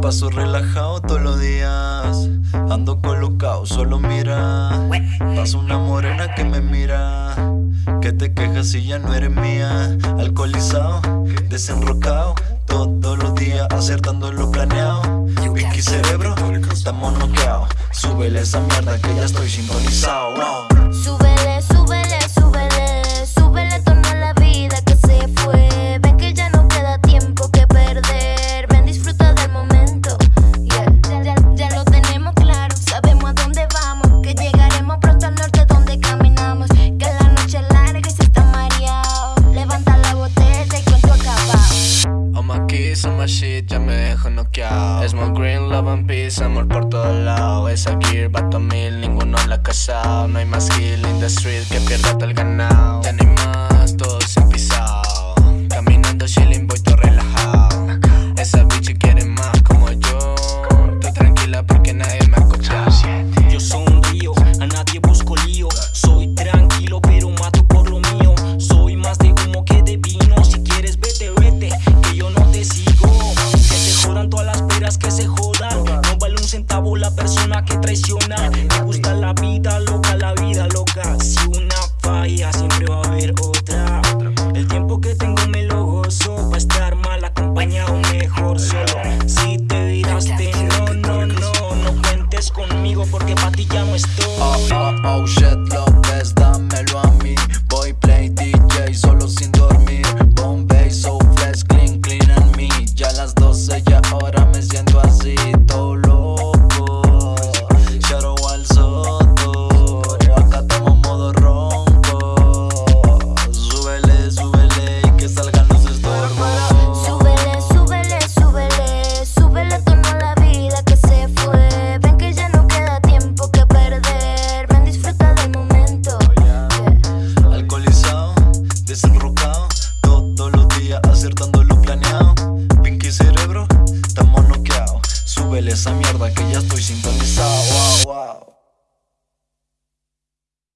paso relajado todos los días. Ando colocado, solo mira. Paso una morena que me mira. Que te quejas si ya no eres mía. Alcoholizado, desenrocado. Todos los días acertando lo planeado. Whisky cerebro, estamos noqueados. Súbele esa mierda que ya estoy sintonizado. Me dejo noqueado. Smoke green, love and peace, amor por todos lados. Esa gear, bato mil, ninguno la ha casado No hay más kill in the street que pierda todo el ganado. Ya no hay más, todo se han pisado. Caminando chilling, voy todo relajado. Esa bitch quiere más como yo. Estoy tranquila porque nadie me ha copiado. Yo sonrío, a nadie busco lío. Soy tranquilo, pero que se jodan. No vale un centavo la persona que traiciona. Me gusta la vida loca, la vida loca. Si una falla, siempre va a haber otra. El tiempo que tengo me lo gozo. Va a estar mal acompañado, mejor solo. Si te viraste, no, no, no, no cuentes conmigo porque pa' ti ya no estoy. Oh, oh, oh, shit, esa mierda que ya estoy sintonizado. Wow, wow.